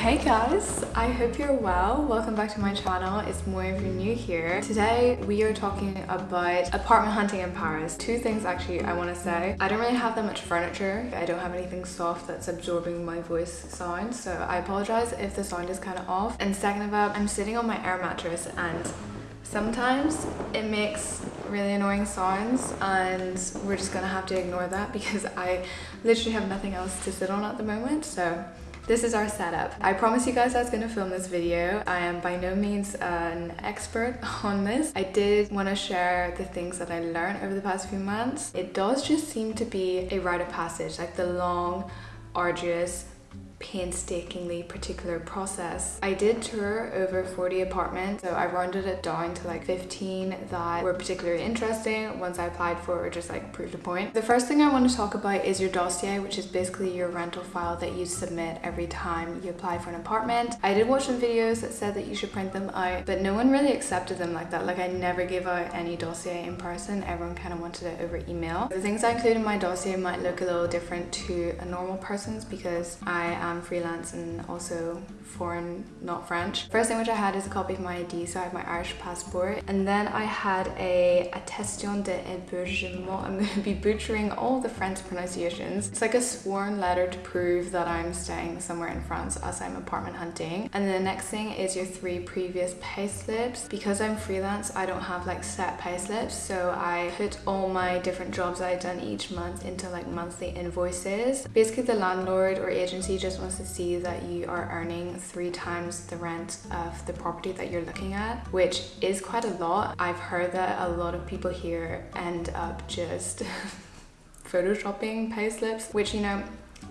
Hey guys, I hope you're well. Welcome back to my channel. It's Moi if you're new here. Today we are talking about apartment hunting in Paris. Two things actually I want to say. I don't really have that much furniture. I don't have anything soft that's absorbing my voice sound so I apologize if the sound is kind of off. And second of all, I'm sitting on my air mattress and sometimes it makes really annoying sounds and we're just gonna have to ignore that because I literally have nothing else to sit on at the moment so this is our setup. I promised you guys I was to film this video. I am by no means an expert on this. I did want to share the things that I learned over the past few months. It does just seem to be a rite of passage, like the long, arduous, painstakingly particular process. I did tour over 40 apartments, so I rounded it down to like 15 that were particularly interesting, ones I applied for or just like proved a point. The first thing I want to talk about is your dossier, which is basically your rental file that you submit every time you apply for an apartment. I did watch some videos that said that you should print them out, but no one really accepted them like that. Like I never gave out any dossier in person. Everyone kind of wanted it over email. The things I include in my dossier might look a little different to a normal person's because I am um, freelance and also foreign, not French. First thing which I had is a copy of my ID, so I have my Irish passport. And then I had a attestation de hébergement. I'm going to be butchering all the French pronunciations. It's like a sworn letter to prove that I'm staying somewhere in France as I'm apartment hunting. And then the next thing is your three previous pay slips. Because I'm freelance, I don't have like set pay slips, so I put all my different jobs I've done each month into like monthly invoices. Basically, the landlord or agency just wants to see that you are earning three times the rent of the property that you're looking at, which is quite a lot. I've heard that a lot of people here end up just photoshopping pay slips, which, you know,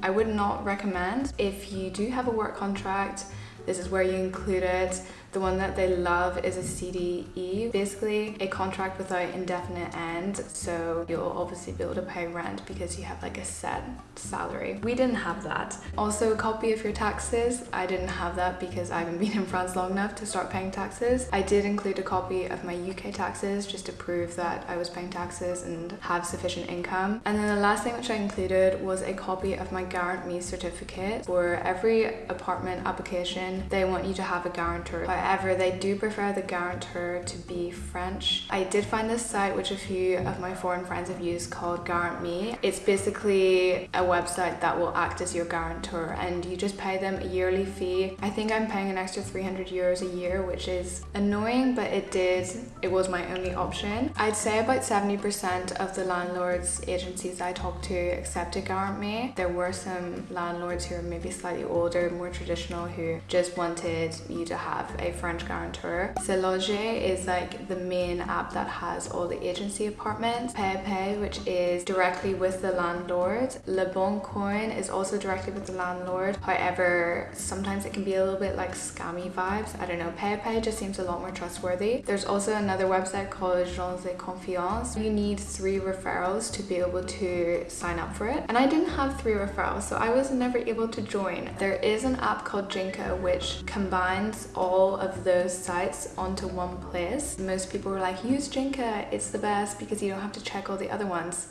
I would not recommend. If you do have a work contract, this is where you include it. The one that they love is a CDI, basically a contract without indefinite end. So you'll obviously be able to pay rent because you have like a set salary. We didn't have that. Also a copy of your taxes. I didn't have that because I haven't been in France long enough to start paying taxes. I did include a copy of my UK taxes just to prove that I was paying taxes and have sufficient income. And then the last thing which I included was a copy of my Garant Me certificate. For every apartment application, they want you to have a guarantor. However, they do prefer the guarantor to be French. I did find this site which a few of my foreign friends have used called Garant Me. It's basically a website that will act as your guarantor and you just pay them a yearly fee. I think I'm paying an extra 300 euros a year, which is annoying, but it did, it was my only option. I'd say about 70% of the landlords agencies I talked to accepted Garant Me. There were some landlords who are maybe slightly older, more traditional, who just wanted you to have a French guarantor. SeLoger is like the main app that has all the agency apartments. PayPay, which is directly with the landlord. Le Bon Coin is also directly with the landlord. However, sometimes it can be a little bit like scammy vibes. I don't know. PayPay just seems a lot more trustworthy. There's also another website called Agence de Confiance. You need three referrals to be able to sign up for it. And I didn't have three referrals, so I was never able to join. There is an app called Jinka, which combines all of those sites onto one place. Most people were like, use Jinka, it's the best because you don't have to check all the other ones.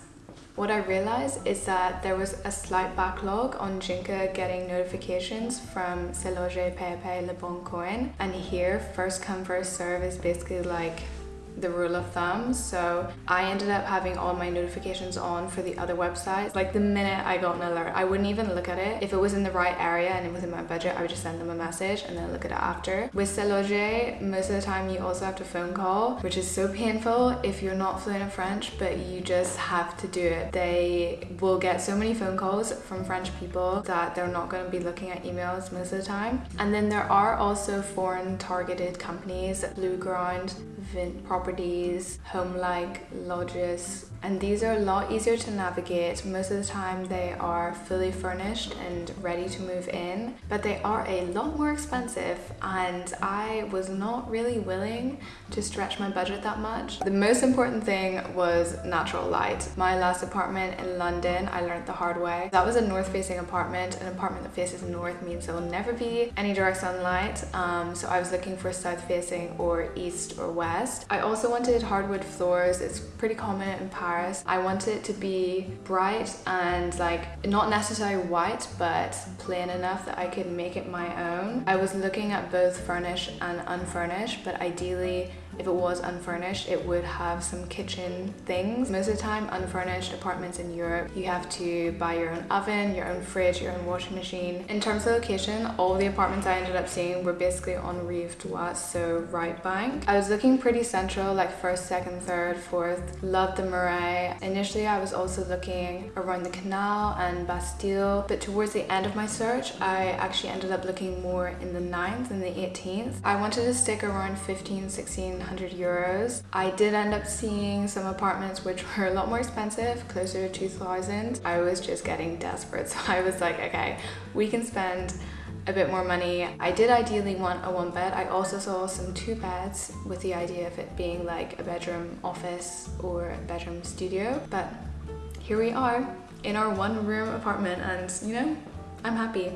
What I realized is that there was a slight backlog on Jinka getting notifications from SeLoger, Pepe, Le Bon Coin. And here, first come, first serve is basically like the rule of thumb. So I ended up having all my notifications on for the other websites. Like the minute I got an alert, I wouldn't even look at it. If it was in the right area and it was in my budget, I would just send them a message and then look at it after. With SeLoger, most of the time you also have to phone call, which is so painful if you're not fluent in French, but you just have to do it. They will get so many phone calls from French people that they're not going to be looking at emails most of the time. And then there are also foreign targeted companies, Blue Vint properties, home-like Lodgis, and these are a lot easier to navigate. Most of the time they are fully furnished and ready to move in, but they are a lot more expensive and I was not really willing to stretch my budget that much. The most important thing was natural light. My last apartment in London, I learned the hard way. That was a north-facing apartment. An apartment that faces north means there will never be any direct sunlight. Um, so I was looking for south-facing or east or west. I also wanted hardwood floors. It's pretty common in Paris. I wanted it to be bright and like not necessarily white, but plain enough that I could make it my own. I was looking at both furnished and unfurnished, but ideally if it was unfurnished, it would have some kitchen things. Most of the time, unfurnished apartments in Europe, you have to buy your own oven, your own fridge, your own washing machine. In terms of location, all the apartments I ended up seeing were basically on Rive Droite, so right bank. I was looking pretty central, like first, second, third, fourth. Loved the Marais. Initially, I was also looking around the canal and Bastille, but towards the end of my search, I actually ended up looking more in the 9th and the 18th. I wanted to stick around 15, 16 100 euros. I did end up seeing some apartments which were a lot more expensive, closer to 2000. I was just getting desperate so I was like okay we can spend a bit more money. I did ideally want a one bed. I also saw some two beds with the idea of it being like a bedroom office or a bedroom studio but here we are in our one room apartment and you know I'm happy.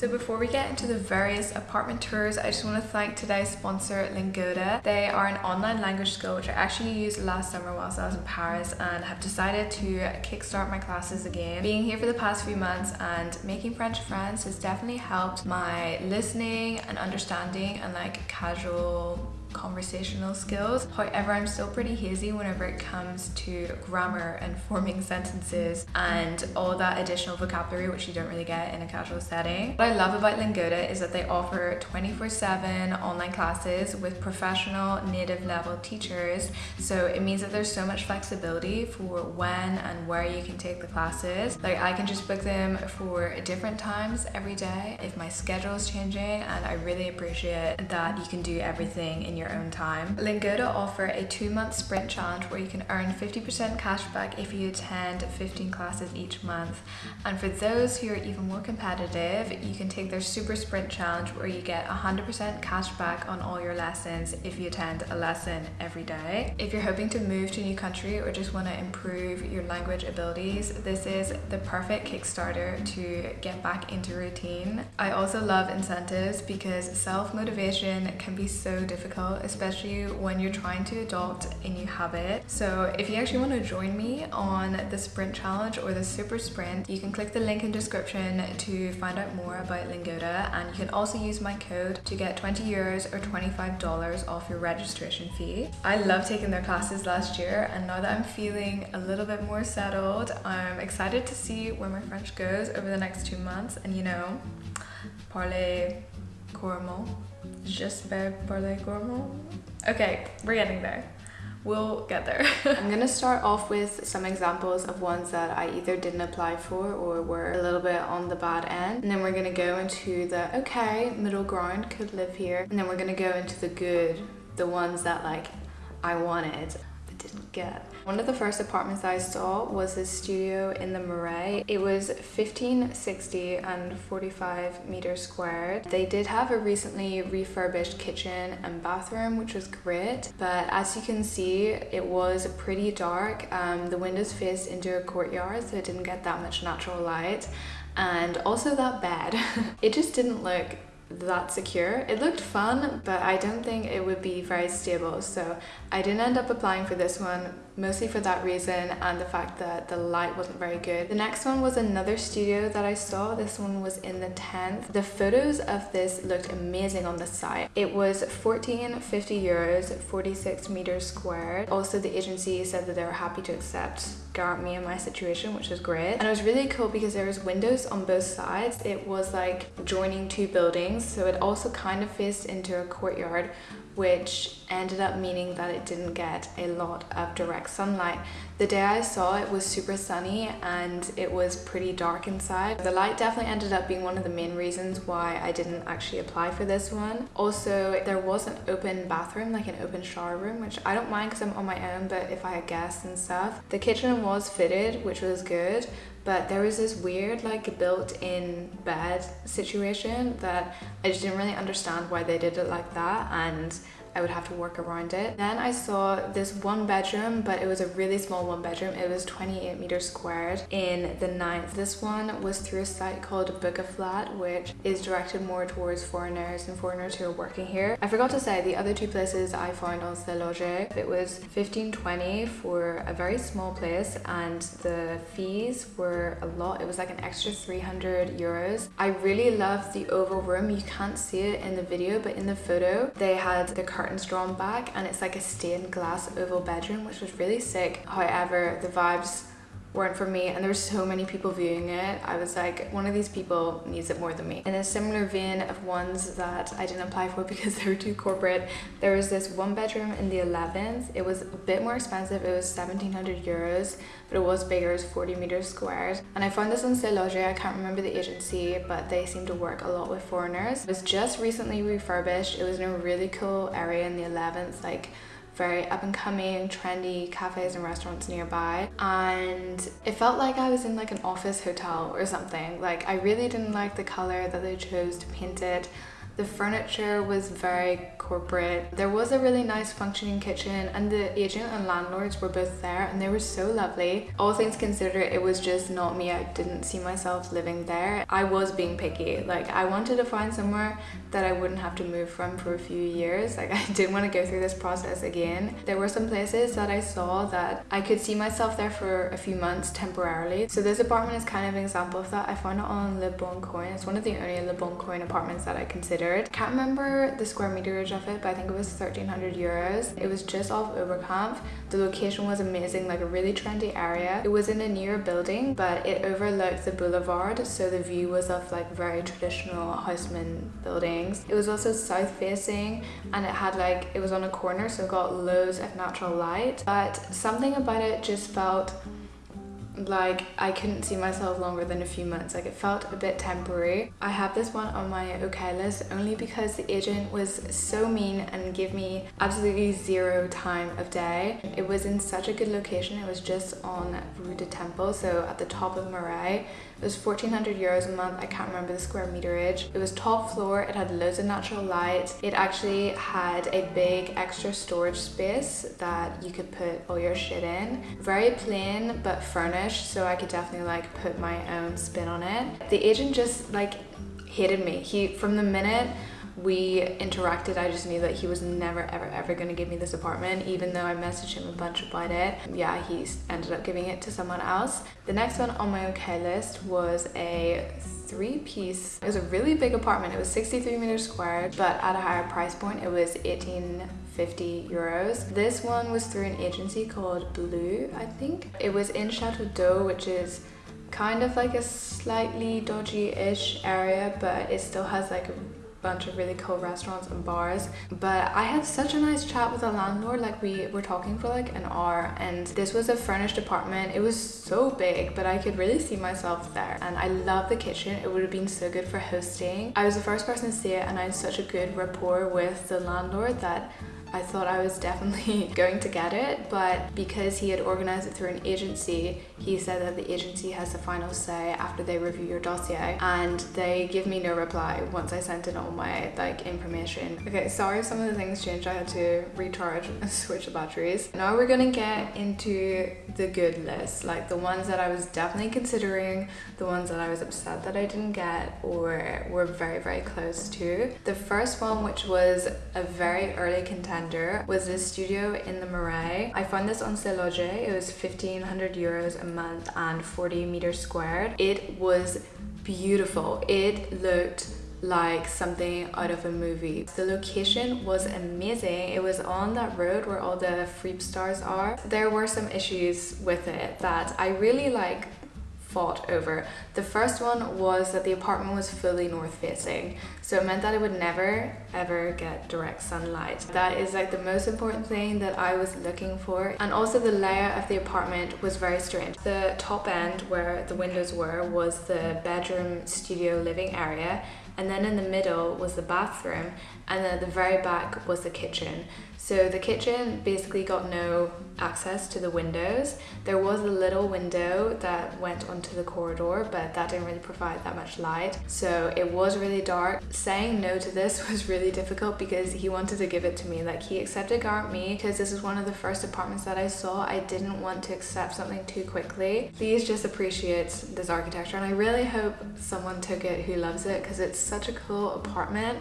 So before we get into the various apartment tours, I just want to thank today's sponsor, Lingoda. They are an online language school which I actually used last summer whilst I was in Paris and have decided to kickstart my classes again. Being here for the past few months and making French friends has definitely helped my listening and understanding and like casual conversational skills. However, I'm still pretty hazy whenever it comes to grammar and forming sentences and all that additional vocabulary which you don't really get in a casual setting. What I love about Lingoda is that they offer 24-7 online classes with professional native level teachers. So it means that there's so much flexibility for when and where you can take the classes. Like I can just book them for different times every day if my schedule is changing and I really appreciate that you can do everything in your own time. Lingoda offer a two-month sprint challenge where you can earn 50% cash back if you attend 15 classes each month. And for those who are even more competitive, you can take their super sprint challenge where you get 100% cash back on all your lessons if you attend a lesson every day. If you're hoping to move to a new country or just want to improve your language abilities, this is the perfect Kickstarter to get back into routine. I also love incentives because self-motivation can be so difficult especially when you're trying to adopt a new habit. So if you actually want to join me on the sprint challenge or the super sprint, you can click the link in description to find out more about Lingoda and you can also use my code to get 20 euros or $25 off your registration fee. I love taking their classes last year and now that I'm feeling a little bit more settled, I'm excited to see where my French goes over the next two months and you know, parler couramment J'espère parler couramment. Okay, we're getting there. We'll get there. I'm gonna start off with some examples of ones that I either didn't apply for or were a little bit on the bad end. And then we're gonna go into the okay, middle ground, could live here. And then we're gonna go into the good, the ones that like I wanted didn't get. One of the first apartments I saw was a studio in the Marais. It was 1560 and 45 meters squared. They did have a recently refurbished kitchen and bathroom, which was great. But as you can see, it was pretty dark. Um, the windows faced into a courtyard, so it didn't get that much natural light. And also that bed. it just didn't look that secure. It looked fun, but I don't think it would be very stable. So I didn't end up applying for this one mostly for that reason and the fact that the light wasn't very good. The next one was another studio that I saw. This one was in the 10th. The photos of this looked amazing on the site. It was 1450 euros, 46 meters squared. Also, the agency said that they were happy to accept me in my situation, which was great. And it was really cool because there was windows on both sides. It was like joining two buildings. So it also kind of faced into a courtyard which ended up meaning that it didn't get a lot of direct sunlight. The day I saw it was super sunny and it was pretty dark inside. The light definitely ended up being one of the main reasons why I didn't actually apply for this one. Also, there was an open bathroom, like an open shower room, which I don't mind because I'm on my own, but if I had guests and stuff. The kitchen was fitted, which was good, but there was this weird like built-in bed situation that I just didn't really understand why they did it like that and I would have to work around it. Then I saw this one bedroom, but it was a really small one bedroom. It was 28 meters squared in the ninth. This one was through a site called Book a Flat, which is directed more towards foreigners and foreigners who are working here. I forgot to say the other two places I found on SeLoger, it was 1520 for a very small place and the fees were a lot. It was like an extra 300 euros. I really love the oval room. You can't see it in the video, but in the photo, they had the curtains drawn back and it's like a stained glass oval bedroom, which was really sick. However, the vibes weren't for me and there were so many people viewing it i was like one of these people needs it more than me. In a similar vein of ones that i didn't apply for because they were too corporate there was this one bedroom in the 11th it was a bit more expensive. It was 1700 euros but it was bigger. Was 40 meters squared. And i found this on Loger i can't remember the agency but they seem to work a lot with foreigners. It was just recently refurbished. It was in a really cool area in the 11th like very up and coming trendy cafes and restaurants nearby. And it felt like I was in like an office hotel or something. Like I really didn't like the color that they chose to paint it the furniture was very corporate. There was a really nice functioning kitchen and the agent and landlords were both there and they were so lovely. All things considered, it was just not me. I didn't see myself living there. I was being picky. Like I wanted to find somewhere that I wouldn't have to move from for a few years. Like I didn't want to go through this process again. There were some places that I saw that I could see myself there for a few months temporarily. So this apartment is kind of an example of that. I found it on Le Bon Coin. It's one of the only Le Bon Coin apartments that I Can't remember the square meterage of it, but I think it was 1300 euros. It was just off Oberkampf. The location was amazing, like a really trendy area. It was in a newer building, but it overlooked the boulevard, so the view was of like very traditional Haussmann buildings. It was also south facing and it had like, it was on a corner, so it got loads of natural light, but something about it just felt like I couldn't see myself longer than a few months like it felt a bit temporary I have this one on my okay list only because the agent was so mean and gave me absolutely zero time of day it was in such a good location it was just on Rue de Temple so at the top of Marais it was 1400 euros a month. I can't remember the square meterage. It was top floor. It had loads of natural light. It actually had a big extra storage space that you could put all your shit in. Very plain but furnished so I could definitely like put my own spin on it. The agent just like hated me. He from the minute we interacted i just knew that he was never ever ever going to give me this apartment even though i messaged him a bunch about it yeah he ended up giving it to someone else the next one on my okay list was a three piece it was a really big apartment. It was 63 meters squared but at a higher price point it was 1850 euros. This one was through an agency called blue i think. It was in chateau d'eau which is kind of like a slightly dodgy-ish area but it still has like a bunch of really cool restaurants and bars but I had such a nice chat with the landlord like we were talking for like an hour and this was a furnished apartment. It was so big but I could really see myself there and I love the kitchen. It would have been so good for hosting. I was the first person to see it and I had such a good rapport with the landlord that I thought I was definitely going to get it, but because he had organized it through an agency, he said that the agency has the final say after they review your dossier and they give me no reply once I sent in all my like information. Okay, sorry if some of the things changed. I had to recharge and switch the batteries. Now we're gonna get into the good list, like the ones that I was definitely considering, the ones that I was upset that I didn't get or were very, very close to. The first one, which was a very early contender was this studio in the Marais. I found this on SeLoger. It was 1500 euros a month and 40 meters squared. It was beautiful. It looked like something out of a movie. The location was amazing. It was on that road where all the Free'P'Stars are. There were some issues with it that I really like fought over. The first one was that the apartment was fully north facing, so it meant that it would never ever get direct sunlight. That is like the most important thing that I was looking for. And also the layout of the apartment was very strange. The top end where the windows were was the bedroom studio living area and then in the middle was the bathroom, and then at the very back was the kitchen. So the kitchen basically got no access to the windows. There was a little window that went onto the corridor, but that didn't really provide that much light. So it was really dark. Saying no to this was really difficult because he wanted to give it to me. Like he accepted Garant Me because this is one of the first apartments that I saw. I didn't want to accept something too quickly. Please just appreciate this architecture and I really hope someone took it who loves it because it's such a cool apartment.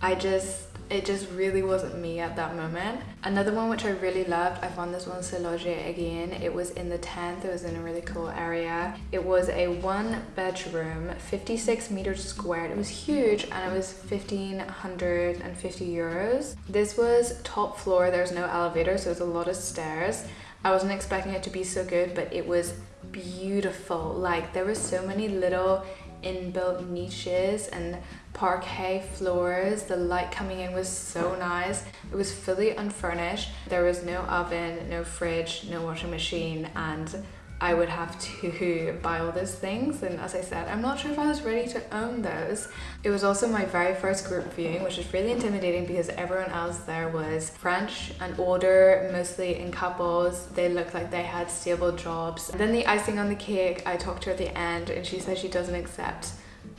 I just it just really wasn't me at that moment. Another one which I really loved, I found this one seloger again. It was in the 10th, it was in a really cool area. It was a one bedroom, 56 meters squared. It was huge and it was 1550 euros. This was top floor, there's no elevator, so it's a lot of stairs. I wasn't expecting it to be so good, but it was beautiful. Like there were so many little inbuilt niches and parquet floors. The light coming in was so nice. It was fully unfurnished. There was no oven, no fridge, no washing machine and I would have to buy all those things and as I said I'm not sure if I was ready to own those. It was also my very first group viewing which was really intimidating because everyone else there was French and older mostly in couples. They looked like they had stable jobs. And then the icing on the cake I talked to her at the end and she said she doesn't accept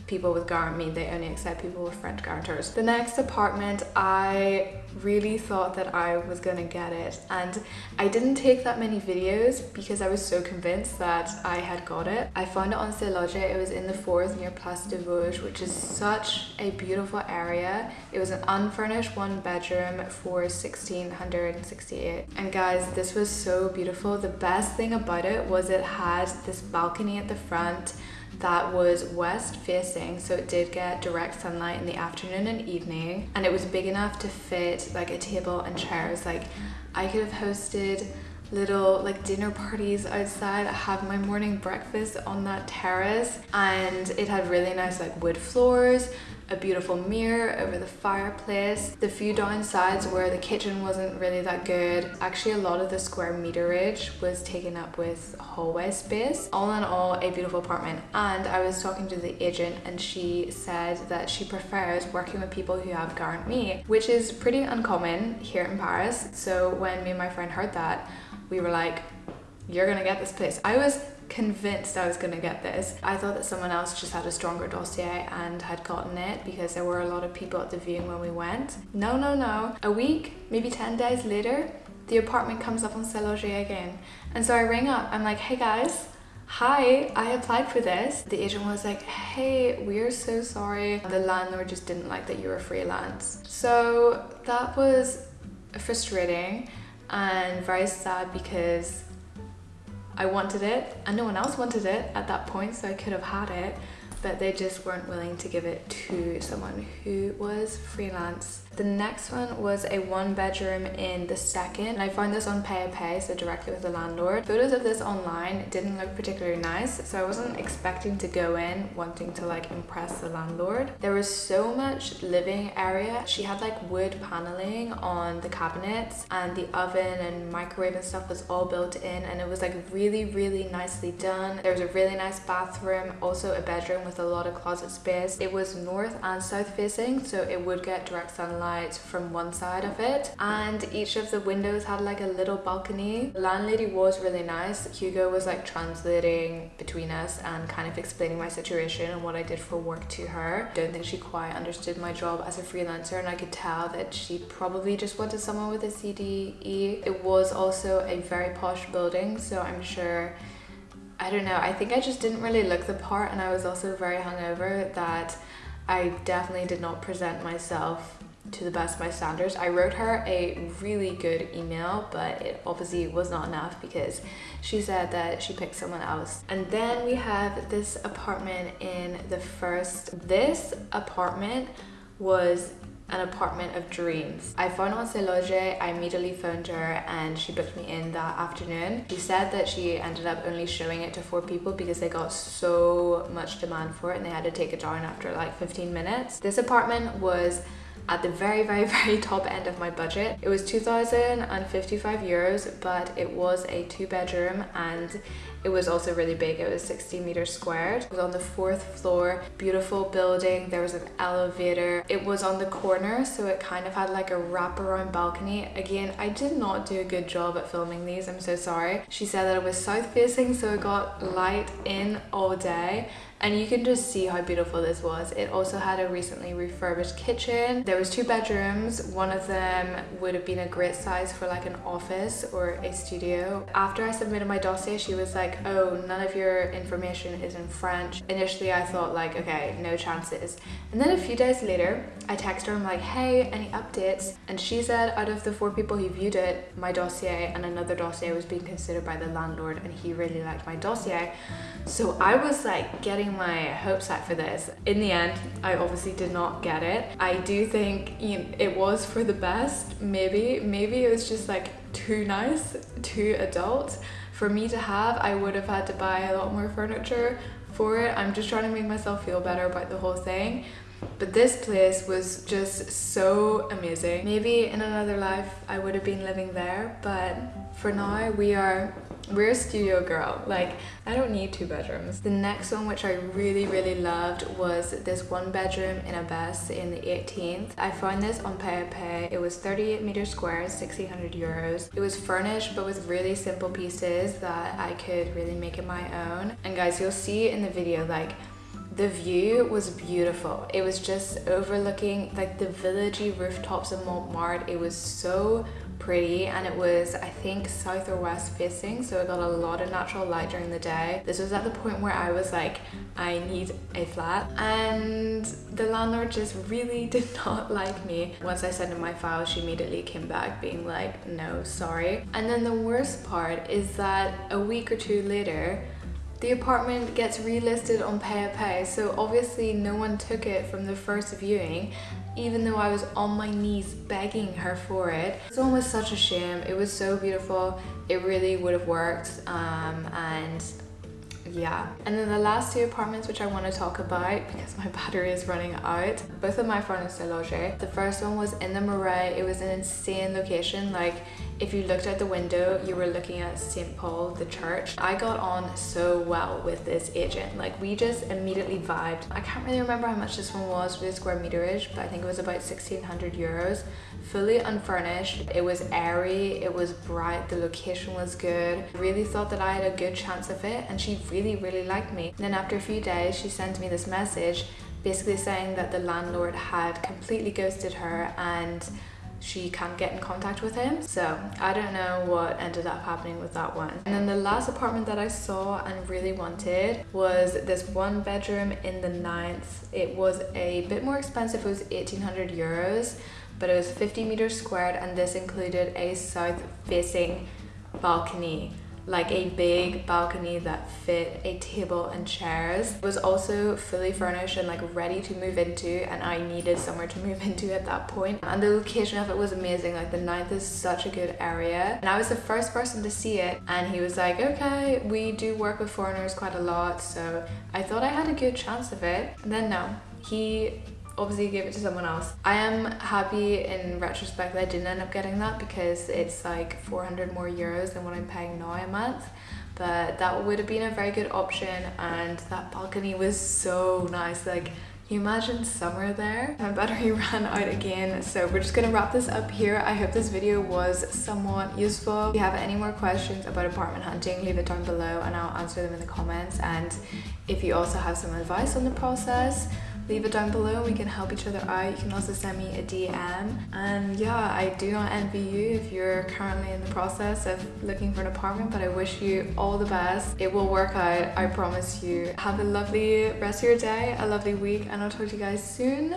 people with Garant Me, they only accept people with French guarantors. The next apartment, I really thought that I was gonna get it and I didn't take that many videos because I was so convinced that I had got it. I found it on SeLoger, it was in the fourth near Place de Vosges, which is such a beautiful area. It was an unfurnished one bedroom for 1668 and guys this was so beautiful. The best thing about it was it had this balcony at the front that was west facing so it did get direct sunlight in the afternoon and evening and it was big enough to fit like a table and chairs. Like I could have hosted little like dinner parties outside I have my morning breakfast on that terrace and it had really nice like wood floors a beautiful mirror over the fireplace. The few downsides where the kitchen wasn't really that good. Actually, a lot of the square meterage was taken up with hallway space. All in all, a beautiful apartment. And I was talking to the agent and she said that she prefers working with people who have Garant Me, which is pretty uncommon here in Paris. So when me and my friend heard that, we were like, you're gonna get this place. I was convinced I was going to get this. I thought that someone else just had a stronger dossier and had gotten it because there were a lot of people at the viewing when we went. No, no, no. A week, maybe 10 days later, the apartment comes up on SeLoger again. And so I ring up, I'm like, hey guys, hi, I applied for this. The agent was like, hey, we're so sorry. The landlord just didn't like that you were freelance. So that was frustrating and very sad because I wanted it and no one else wanted it at that point so I could have had it but they just weren't willing to give it to someone who was freelance the next one was a one bedroom in the second. I found this on Pay Pay, so directly with the landlord. Photos of this online didn't look particularly nice, so I wasn't expecting to go in wanting to like impress the landlord. There was so much living area. She had like wood paneling on the cabinets and the oven and microwave and stuff was all built in and it was like really, really nicely done. There was a really nice bathroom, also a bedroom with a lot of closet space. It was north and south facing, so it would get direct sunlight light from one side of it and each of the windows had like a little balcony. The landlady was really nice. Hugo was like translating between us and kind of explaining my situation and what I did for work to her. Don't think she quite understood my job as a freelancer and I could tell that she probably just wanted someone with a CDI. It was also a very posh building so I'm sure I don't know, I think I just didn't really look the part and I was also very hungover that I definitely did not present myself to the best of my standards. I wrote her a really good email, but it obviously was not enough because she said that she picked someone else. And then we have this apartment in the first. This apartment was an apartment of dreams. I found on SeLoger, I immediately phoned her and she booked me in that afternoon. She said that she ended up only showing it to four people because they got so much demand for it and they had to take it down after like 15 minutes. This apartment was at the very, very, very top end of my budget. It was 2,055 euros, but it was a two bedroom and it was also really big. It was 60 meters squared. It was on the fourth floor, beautiful building. There was an elevator. It was on the corner, so it kind of had like a wraparound balcony. Again, I did not do a good job at filming these. I'm so sorry. She said that it was south facing, so it got light in all day and you can just see how beautiful this was. It also had a recently refurbished kitchen. There was two bedrooms. One of them would have been a great size for like an office or a studio. After i submitted my dossier she was like oh none of your information is in french. Initially i thought like okay no chances. And then a few days later i texted her. I'm like hey any updates? And she said out of the four people who viewed it my dossier and another dossier was being considered by the landlord and he really liked my dossier. So i was like getting my hopes up for this. In the end, I obviously did not get it. I do think you know, it was for the best, maybe. Maybe it was just like too nice, too adult. For me to have, I would have had to buy a lot more furniture for it. I'm just trying to make myself feel better about the whole thing. But this place was just so amazing. Maybe in another life I would have been living there, but for now we are we're a studio girl. Like i don't need two bedrooms. The next one which i really really loved was this one bedroom in Abbesses in the 18th i found this on PayPay. it was 38 meters square 1600 euros. It was furnished but with really simple pieces that i could really make it my own. And guys you'll see in the video like the view was beautiful it was just overlooking like the villagey rooftops of montmartre it was so pretty and it was I think south or west facing so it got a lot of natural light during the day. This was at the point where I was like I need a flat and the landlord just really did not like me. Once I sent in my file she immediately came back being like no sorry and then the worst part is that a week or two later the apartment gets relisted on PayPay, so obviously no one took it from the first viewing even though I was on my knees begging her for it. One was such a shame. It was so beautiful. It really would have worked um, and yeah and then the last two apartments which I want to talk about because my battery is running out both of my furnished loger the first one was in the Marais it was an insane location like if you looked out the window you were looking at St. Paul the church. I got on so well with this agent. Like we just immediately vibed. I can't really remember how much this one was for the square meterage but I think it was about 1600 euros. Fully unfurnished. It was airy. It was bright. The location was good. Really thought that I had a good chance of it and she really really liked me. And then after a few days she sent me this message basically saying that the landlord had completely ghosted her and she can't get in contact with him. So I don't know what ended up happening with that one. And then the last apartment that I saw and really wanted was this one bedroom in the ninth. It was a bit more expensive. It was 1800 euros but it was 50 meters squared and this included a south facing balcony like a big balcony that fit a table and chairs. It was also fully furnished and like ready to move into and I needed somewhere to move into at that point. And the location of it was amazing. Like the ninth is such a good area. And I was the first person to see it and he was like, okay, we do work with foreigners quite a lot. So I thought I had a good chance of it. And then no, he obviously gave it to someone else. I am happy in retrospect that I didn't end up getting that because it's like 400 more euros than what I'm paying now a month but that would have been a very good option and that balcony was so nice like you imagine summer there? My battery ran out again, so we're just gonna wrap this up here. I hope this video was somewhat useful. If you have any more questions about apartment hunting, leave it down below and I'll answer them in the comments. And if you also have some advice on the process, leave it down below and we can help each other out. You can also send me a dm and yeah i do not envy you if you're currently in the process of looking for an apartment but i wish you all the best. It will work out i promise you. Have a lovely rest of your day a lovely week and i'll talk to you guys soon